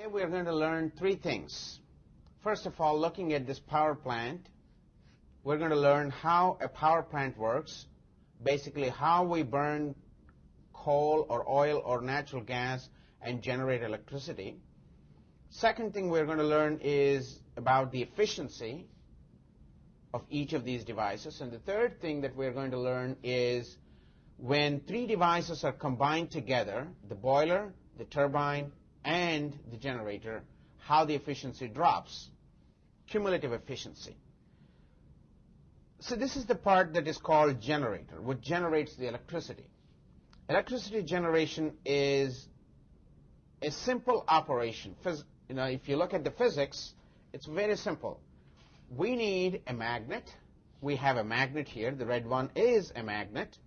Today we're going to learn three things. First of all, looking at this power plant, we're going to learn how a power plant works, basically how we burn coal or oil or natural gas and generate electricity. Second thing we're going to learn is about the efficiency of each of these devices. And the third thing that we're going to learn is when three devices are combined together, the boiler, the turbine, and the generator, how the efficiency drops, cumulative efficiency. So this is the part that is called generator, what generates the electricity. Electricity generation is a simple operation. Phys you know, if you look at the physics, it's very simple. We need a magnet. We have a magnet here. The red one is a magnet.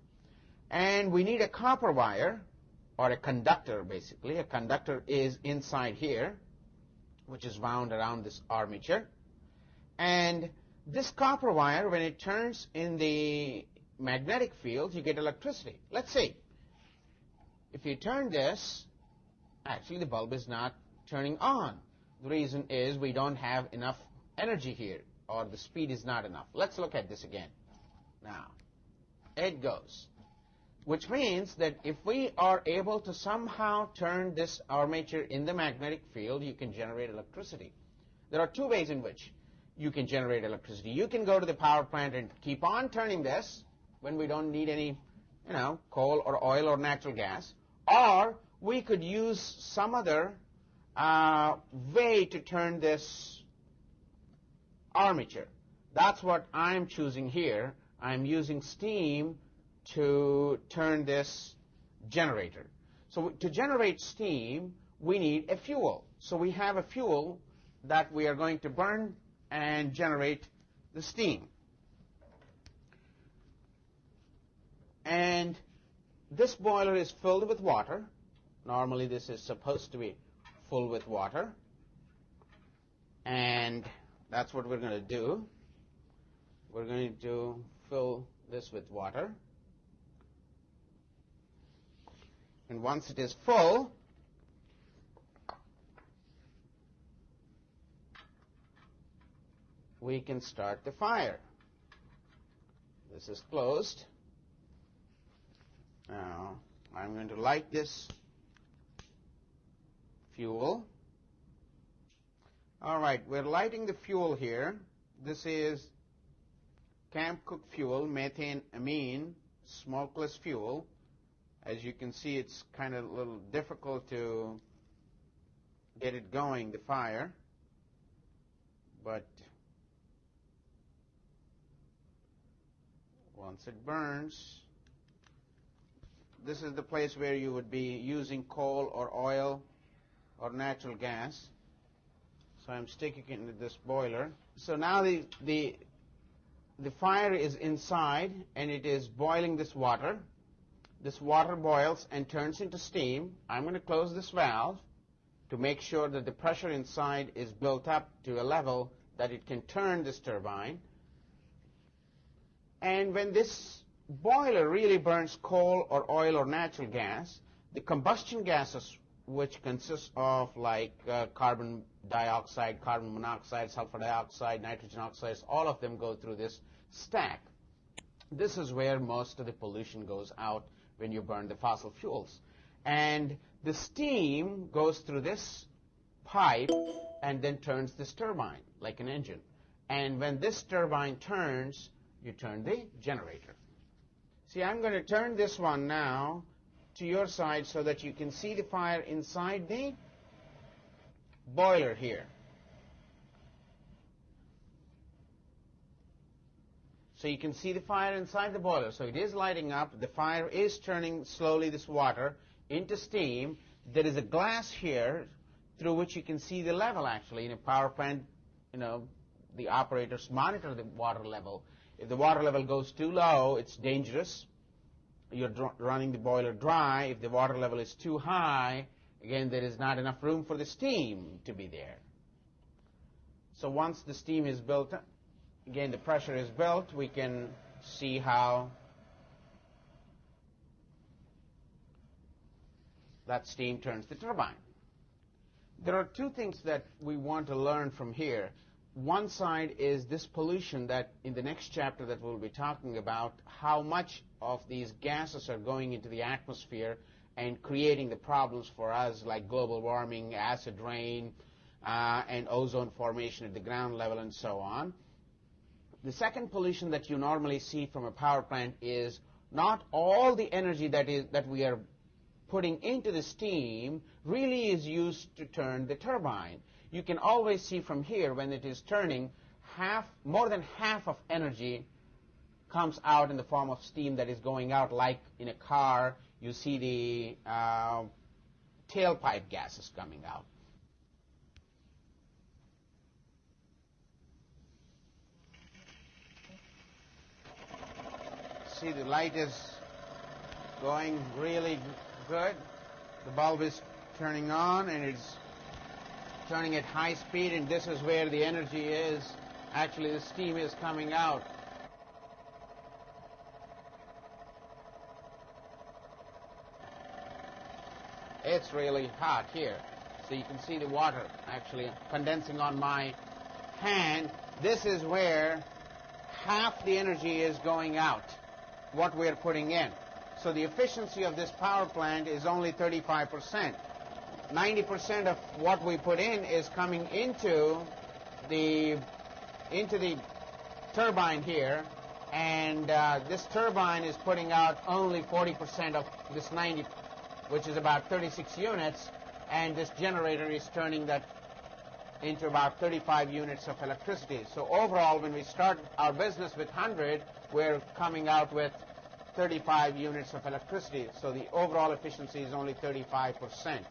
And we need a copper wire or a conductor basically. A conductor is inside here, which is wound around this armature. And this copper wire, when it turns in the magnetic field, you get electricity. Let's see. If you turn this, actually the bulb is not turning on. The reason is we don't have enough energy here, or the speed is not enough. Let's look at this again. Now, it goes which means that if we are able to somehow turn this armature in the magnetic field, you can generate electricity. There are two ways in which you can generate electricity. You can go to the power plant and keep on turning this when we don't need any, you know, coal or oil or natural gas, or we could use some other uh, way to turn this armature. That's what I'm choosing here. I'm using steam to turn this generator. So to generate steam, we need a fuel. So we have a fuel that we are going to burn and generate the steam. And this boiler is filled with water. Normally this is supposed to be full with water. And that's what we're going to do. We're going to fill this with water. And once it is full, we can start the fire. This is closed. Now, I'm going to light this fuel. All right, we're lighting the fuel here. This is camp cook fuel, methane amine, smokeless fuel. As you can see, it's kind of a little difficult to get it going, the fire. But once it burns, this is the place where you would be using coal or oil or natural gas. So I'm sticking it into this boiler. So now the, the, the fire is inside and it is boiling this water this water boils and turns into steam. I'm going to close this valve to make sure that the pressure inside is built up to a level that it can turn this turbine. And when this boiler really burns coal or oil or natural gas, the combustion gases, which consist of like uh, carbon dioxide, carbon monoxide, sulfur dioxide, nitrogen oxides, all of them go through this stack. This is where most of the pollution goes out when you burn the fossil fuels. And the steam goes through this pipe and then turns this turbine like an engine. And when this turbine turns, you turn the generator. See, I'm going to turn this one now to your side so that you can see the fire inside the boiler here. So you can see the fire inside the boiler. So it is lighting up. The fire is turning slowly this water into steam. There is a glass here through which you can see the level actually. In a power plant, you know, the operators monitor the water level. If the water level goes too low, it's dangerous. You're running the boiler dry. If the water level is too high, again, there is not enough room for the steam to be there. So once the steam is built again, the pressure is built, we can see how that steam turns the turbine. There are two things that we want to learn from here. One side is this pollution that in the next chapter that we'll be talking about, how much of these gases are going into the atmosphere and creating the problems for us like global warming, acid rain, uh, and ozone formation at the ground level and so on. The second pollution that you normally see from a power plant is not all the energy that is that we are putting into the steam really is used to turn the turbine. You can always see from here when it is turning, half, more than half of energy comes out in the form of steam that is going out, like in a car, you see the uh, tailpipe gases coming out. See, the light is going really good. The bulb is turning on and it's turning at high speed and this is where the energy is. Actually, the steam is coming out. It's really hot here. So you can see the water actually condensing on my hand. This is where half the energy is going out, what we're putting in. So the efficiency of this power plant is only 35%. 90% of what we put in is coming into the into the turbine here, and uh, this turbine is putting out only 40% of this 90, which is about 36 units, and this generator is turning that into about 35 units of electricity. So overall, when we start our business with 100, we're coming out with 35 units of electricity. So the overall efficiency is only 35 percent.